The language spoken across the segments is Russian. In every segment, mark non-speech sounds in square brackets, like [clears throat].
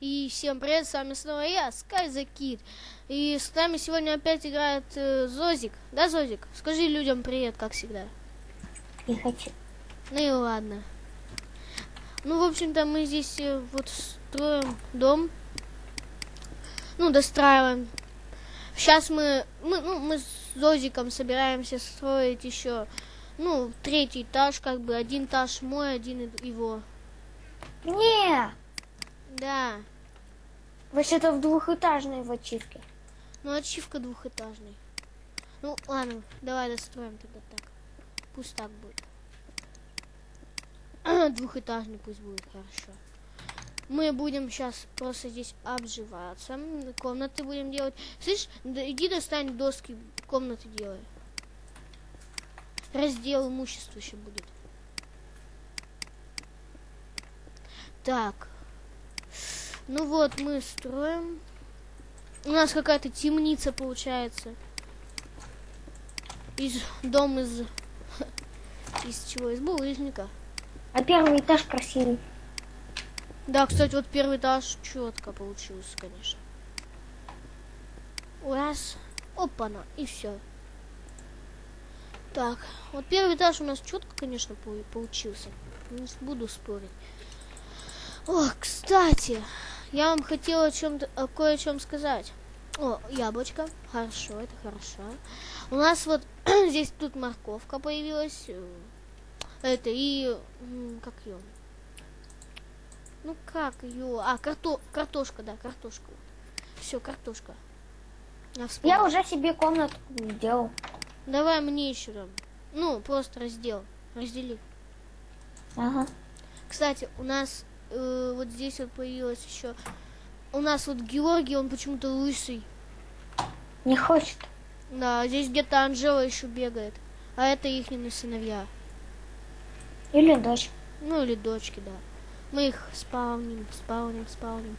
И всем привет, с вами снова я, Sky the Kid. И с нами сегодня опять играет э, Зозик. Да, Зозик? Скажи людям привет, как всегда. Не хочу. Ну и ладно. Ну, в общем-то, мы здесь э, вот строим дом. Ну, достраиваем. Сейчас мы, мы, ну, мы с Зозиком собираемся строить еще, ну, третий этаж, как бы, один этаж мой, один его. Не, Да, вообще-то в двухэтажной в ачивке. ну, ачивка двухэтажный. Ну, ладно, давай достроим тогда так. Пусть так будет. [clears throat] Двухэтажный пусть будет, хорошо. Мы будем сейчас просто здесь обживаться. Комнаты будем делать. Слышь, иди достань доски, комнаты делай. Раздел имущества еще будет. Так. Ну вот, мы строим. У нас какая-то темница получается. Из дом из [laughs] из чего? Из булыжника. А первый этаж красивый. Да, кстати, вот первый этаж четко получился, конечно. Раз. Опа-на, и все. Так, вот первый этаж у нас четко, конечно, пол- получился. Не буду спорить. О, кстати, я вам хотела о чем-то, о кое о чем сказать. О, яблочко. Хорошо, это хорошо. У нас вот [clears throat] здесь тут морковка появилась. Это и как ее? Ну как ее? А, карто... картошка, да, картошка. Все, картошка. Я. Я уже себе комнату сделал. Давай мне еще там. Ну, просто раздел. Раздели. Ага. Кстати, у нас э, вот здесь вот появилось еще. У нас вот Георгий, он почему-то лысый. Не хочет. Да, здесь где-то Анжела еще бегает. А это их сыновья. Или дочь. Ну или дочки, да. Мы их спауним, спауним, спауним.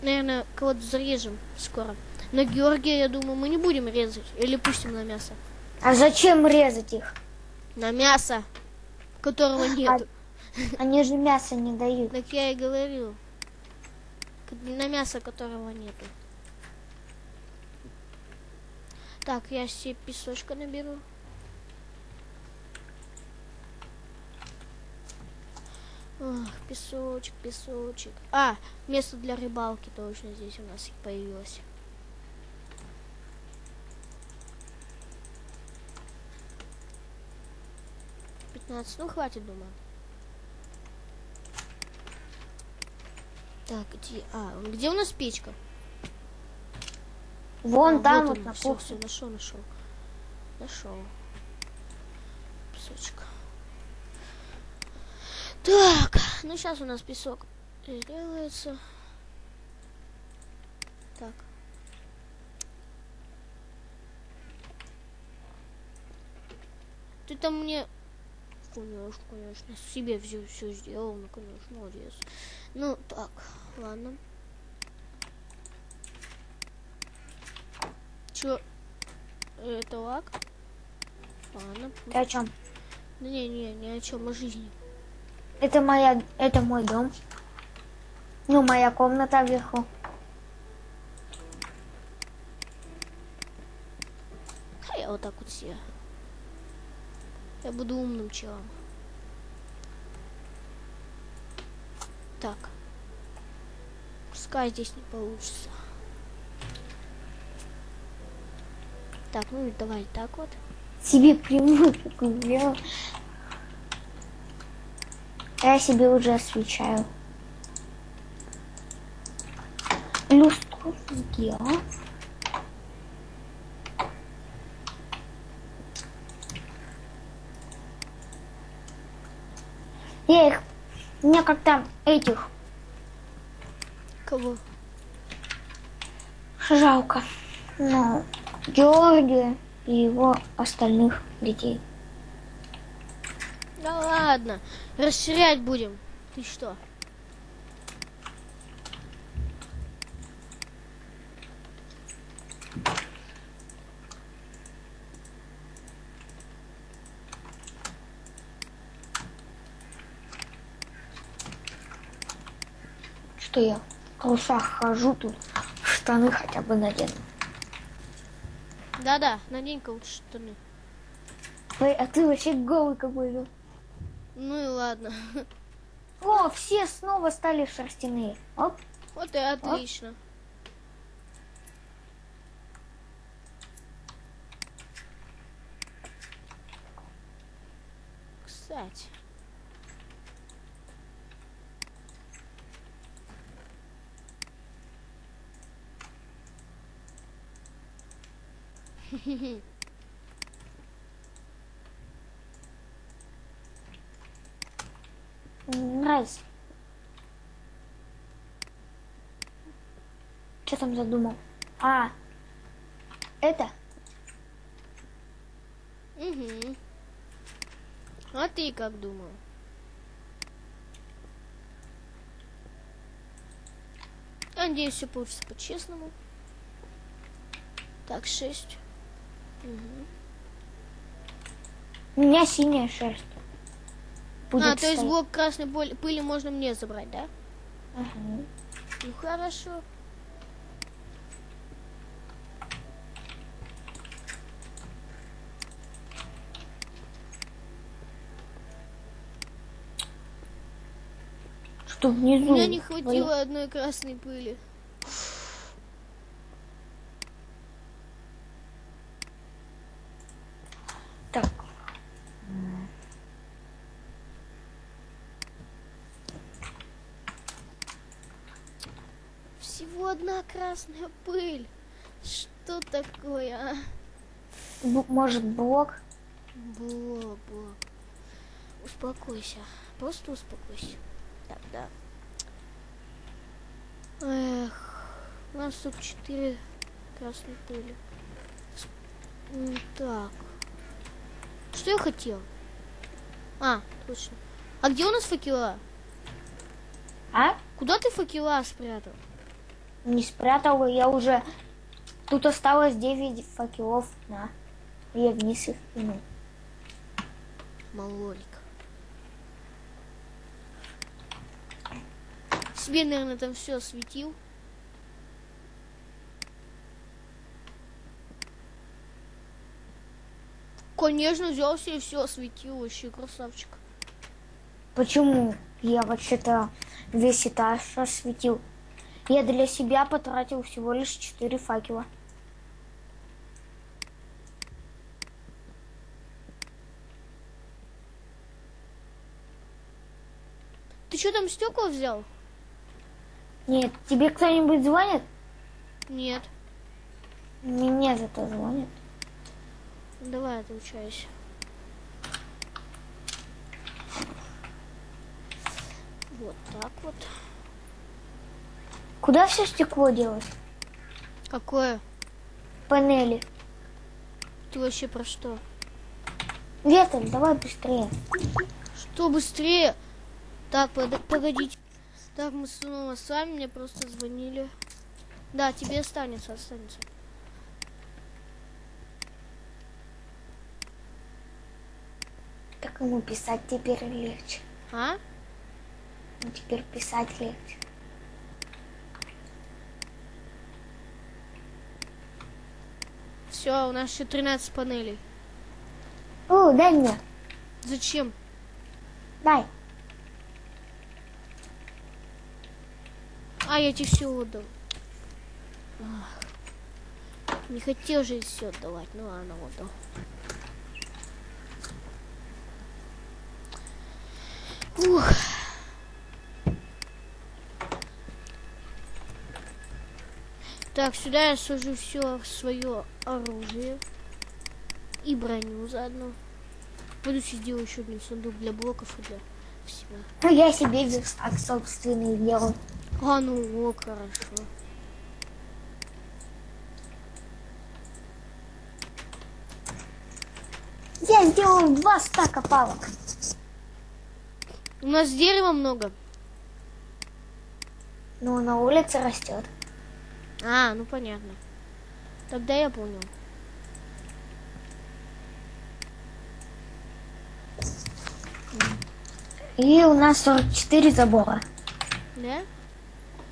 Наверное, кого-то зарежем скоро. Но Георгия, я думаю, мы не будем резать. Или пустим на мясо. А зачем резать их? На мясо, которого нет. Они же мясо не дают. Так я и говорю. К- На мясо, которого нету. Так, я себе песочка наберу. Ох, песочек, песочек. А, место для рыбалки точно здесь у нас появилось. Пятнадцать, ну хватит, думаю. Так, где? А, где у нас печка? Вон А, там вот, он. на кухне. всё, нашел, нашел. Нашел. Песочек. Так, ну сейчас у нас песок сделается. Так. Ты там мне... Конечно, конечно. Себе все, все сделал, ну, конечно, молодец. Ну, так, ладно. Чё? Это лак? Ладно. Ты о чем? Да не, не, ни о чем, о жизни. Это моя, это мой дом. Ну, моя комната вверху. А я вот так вот себе. Я буду умным челом. Так. Пускай здесь не получится. Так, ну давай так вот. Себе такую сделал. Я себе уже освещаю. Люстру сделал. Я их... Мне как-то этих Кого? жалко. Ну, Георгия и его остальных детей. Да ладно. Расширять будем. Ты что? Что я? трусах хожу тут, штаны хотя бы надену. Да-да, надень-ка лучше штаны. Ой, а ты вообще голый какой-то. Ну и ладно. [laughs] О, все снова стали шерстяные. Оп. Вот и отлично. Кстати. Нравится. Что там задумал? А, это? Угу. А ты как думал? Надеюсь, все получится по-честному. Так, шесть. У меня синяя шерсть. Будет а, то есть блок красной пыли, можно мне забрать, да? Ага. Ну хорошо. Что У внизу? меня не хватило одной красной пыли. Так. Всего одна красная пыль. Что такое, а? Б- может блок? Блок, блок. Успокойся. Просто успокойся. Так, да. Эх, у нас тут четыре красной пыли. Так. Что я хотел? А, точно. А где у нас факела? А? Куда ты факела спрятал? Не спрятал, я уже... Тут осталось 9 факелов. На. Я вниз их кинул. Малолик. Себе, наверное, там все осветил. Конечно, взял себе все осветил, вообще красавчик. Почему? Я вообще-то весь этаж осветил. Я для себя потратил всего лишь 4 факела. Ты что там стекла взял? Нет, тебе кто-нибудь звонит? Нет. Мне зато звонит. Давай, отлучайся. Вот так вот. Куда все стекло делось? Какое? Панели. Ты вообще про что? Ветер, давай быстрее. Что быстрее? Так, под- погодите. Так, мы снова с вами, мне просто звонили. Да, тебе останется, останется. Так ему писать теперь легче. А? Ну, теперь писать легче. Все, у нас еще 13 панелей. О, дай мне. Зачем? Дай. А, я тебе все отдал. Ах. Не хотел же все отдавать. Ну ладно, отдал. Ух. Так, сюда я сажу все свое оружие. И броню заодно. Пойду сделаю еще один сундук для блоков и для всего. Ну, я себе верстак собственный сделал. А, ну, о, хорошо. Я сделал два стака палок. У нас дерева много. Но на улице растет. А, ну понятно. Тогда я понял. И у нас 44 забора. Да?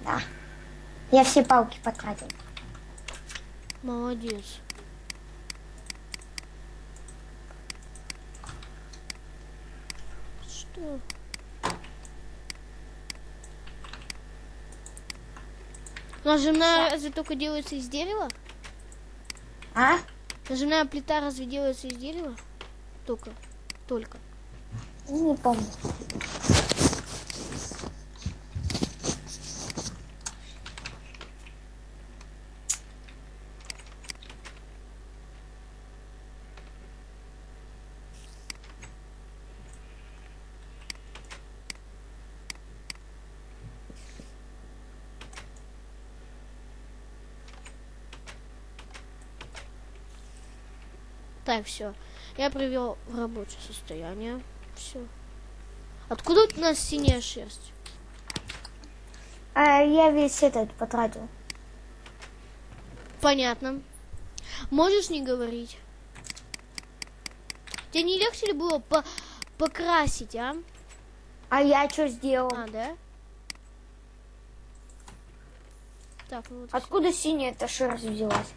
Да. Я все палки потратил. Молодец. Что? Нажимная разве только делается из дерева? А? Нажимная плита разве делается из дерева? Только. Только. Не помню. Так, все. Я привел в рабочее состояние. Все. Откуда у нас синяя шерсть? А я весь этот потратил. Понятно. Можешь не говорить? Тебе не легче ли было по покрасить, а? А я что сделал? А, да? Так, ну вот. Откуда синяя эта шерсть взялась?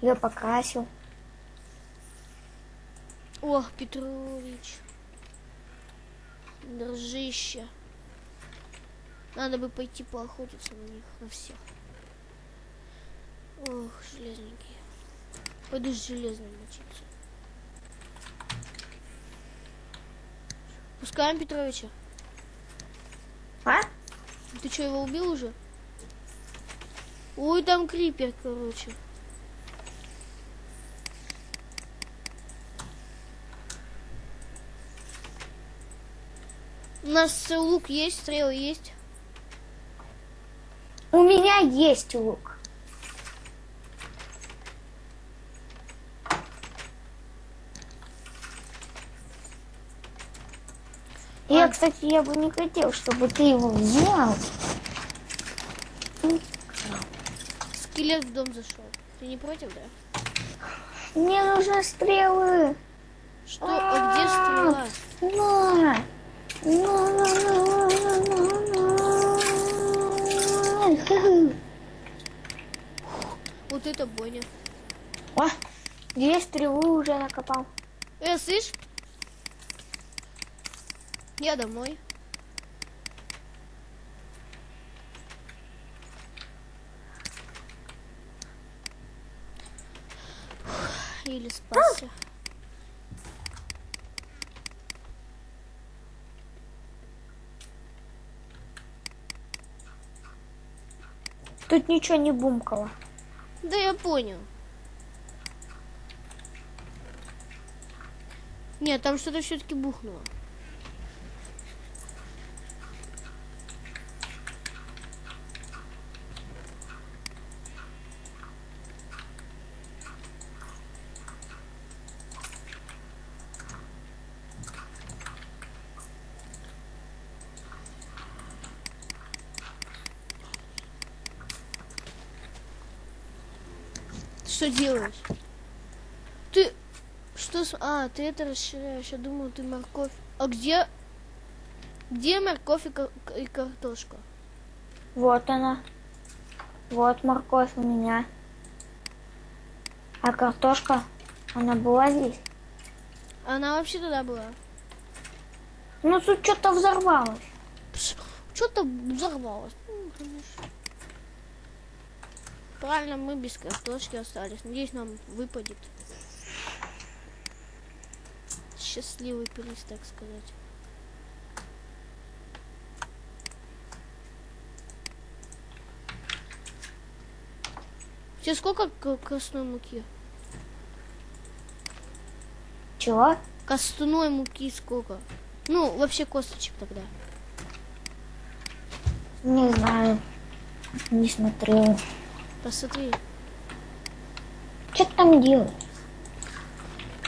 Я покрасил. Ох, Петрович. Дружище. Надо бы пойти поохотиться на них, на всех. Ох, железненькие. Пойду с железным мочиться. Пускаем Петровича. А? Ты что, его убил уже? Ой, там крипер, короче. У нас лук есть, стрелы есть. У меня есть лук. Я, кстати, я бы не хотел, чтобы ты его взял. Скелет в дом зашел. Ты не против, да? Мне нужны стрелы. Что? А где стрела? На. На, на, на, на, на, на. Вот это бойня. О, две стрелы уже накопал. Э, слышь? Я домой. Еле спасся. Тут ничего не бумкало. Да я понял. Нет, там что-то все-таки бухнуло. Делаешь? Ты что с... А, ты это расширяешь. Я думал, ты морковь. А где... Где морковь и, ка- и картошка? Вот она. Вот морковь у меня. А картошка, она была здесь. Она вообще туда была. Ну тут что-то взорвалось. Что-то взорвалось. Ну, конечно. Правильно, мы без картошки остались. Надеюсь, нам выпадет. Счастливый приз, так сказать. Тебе сколько костной муки? Чего? Костной муки сколько? Ну, вообще косточек тогда. Не знаю. Не смотрел. Посмотри. Что ты там делаешь?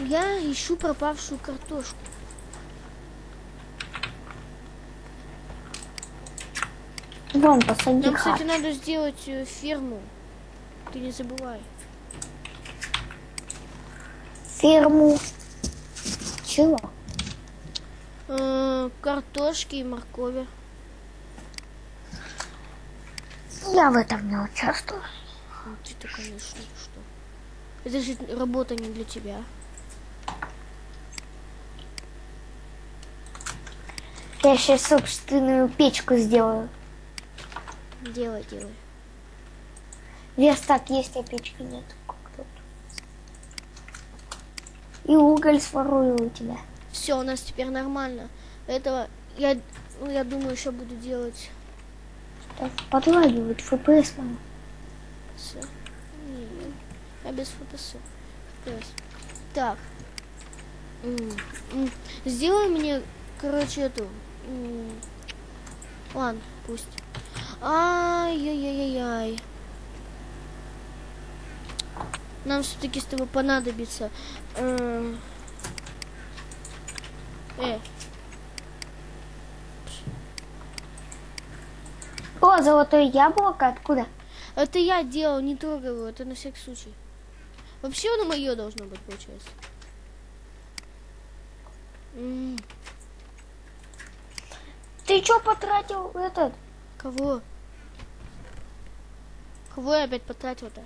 Я ищу пропавшую картошку. Вон, посади Нам, кстати, надо сделать э, ферму. Ты не забывай. Ферму. Чего? Э, картошки и моркови. Я в этом не участвую. Ну, ты-то, конечно, что? Это же работа не для тебя. Я сейчас собственную печку сделаю. Делай, делай. Верстак есть, а печки нет. Как тут. И уголь сворую у тебя. Все, у нас теперь нормально. Этого я, ну, я думаю, еще буду делать. Так, Подлагивает ФПС, мама. Всё. Не, я без ФПС. ФПС. Так. Сделай мне, короче, эту. Ладно, пусть. Ай-яй-яй-яй. Нам все-таки с тобой понадобится. э, Э, О, золотое яблоко, откуда? Это я делал, не трогай его, это на всякий случай. Вообще оно мое должно быть, получается. М, Ты что потратил этот? Кого? Кого я опять потратил-то?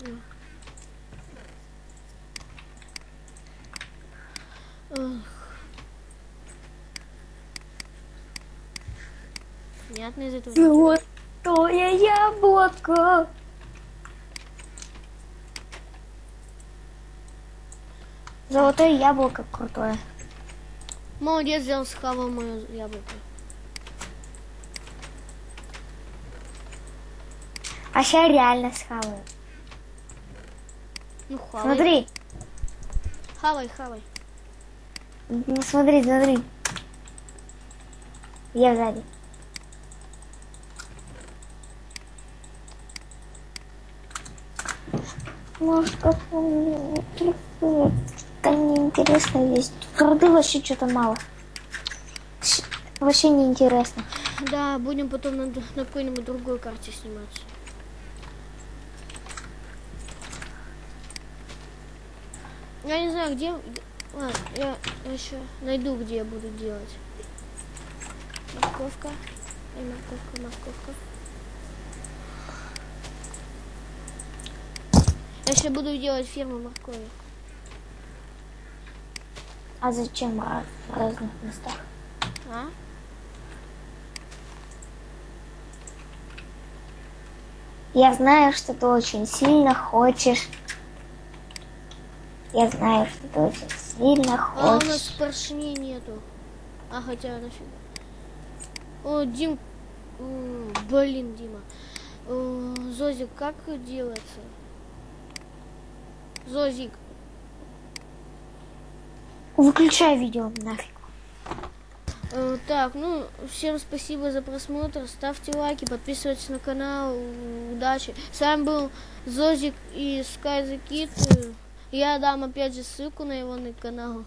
М. Эх. Понятно из этого. Золотое яблоко. Золотое яблоко крутое. Молодец, взял схавал мое яблоко. А сейчас реально схаваю. Ну, хавай. Смотри, Хавай, хавай. ну, смотри, смотри. Я сзади. Может, Там неинтересно есть. Труды вообще что-то мало. Вообще неинтересно. Да, будем потом на, на какой-нибудь другой карте сниматься. Я не знаю, где- Ладно, я еще найду, где я буду делать. Морковка. И морковка, морковка. Я еще буду делать ферму моркови. А зачем ра- в разных местах? А? Я знаю, что ты очень сильно хочешь. Я знаю, что ты очень сильно А у нас хочешь. поршней нету. А хотя нафига. О, Дим. Блин, Дима. Э, Зозик, как делается? Зозик. Выключай видео нафиг. Э, Так, ну, всем спасибо за просмотр. Ставьте лайки, подписывайтесь на канал. Удачи. С вами был Зозик и Sky the Kid. Э, Я дам опять же ссылку на его на канал.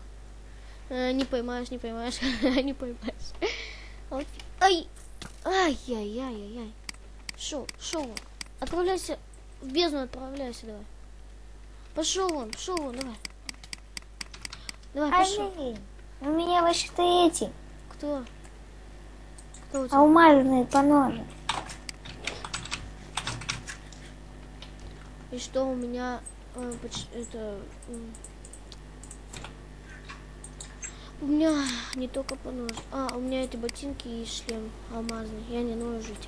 Э, Не поймаешь, не поймаешь, [laughs] не поймаешь. Вот. Ай! Ай-яй-яй-яй-яй. Шо, шо вон? Отправляйся, в бездну отправляйся давай. Пошел вон, пошел вон, давай. Давай, пошел. Ай, у меня вообще-то эти Кто? Кто у тебя? алмазные поножи. И что у меня э, это м, у меня не только понож. А, у меня эти ботинки и шлем алмазный. Я не ною жить.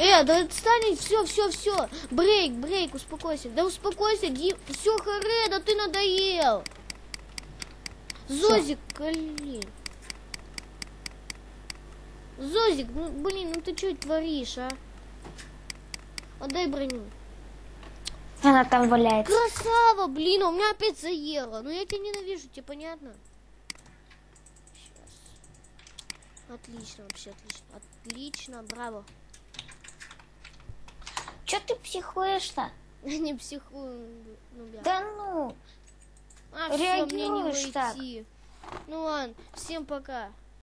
Э, да отстань, все, все, все. Брейк, брейк, успокойся. Да успокойся, Дим. Все, харе, да ты надоел. Зозик, блин. Зозик, ну блин, ну ты что творишь, а? Отдай броню. Она там валяется. Красава, блин, у меня опять заело. Ну я тебя ненавижу, тебе понятно? Сейчас. Отлично, вообще отлично. Отлично, браво. Че ты психуешь-то? Не психую, ну бля. Да ну. а, все, мне не реагируешь так. Ну ладно, всем пока.